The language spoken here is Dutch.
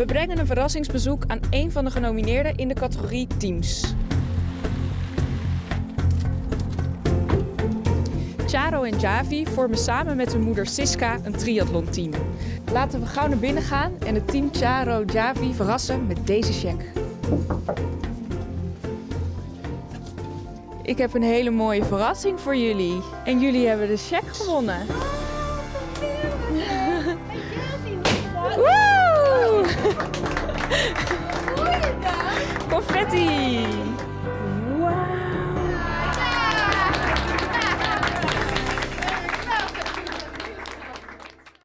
We brengen een verrassingsbezoek aan een van de genomineerden in de categorie Teams. Charo en Javi vormen samen met hun moeder Siska een triathlonteam. Laten we gauw naar binnen gaan en het team Charo Javi verrassen met deze check. Ik heb een hele mooie verrassing voor jullie. En jullie hebben de check gewonnen. confetti!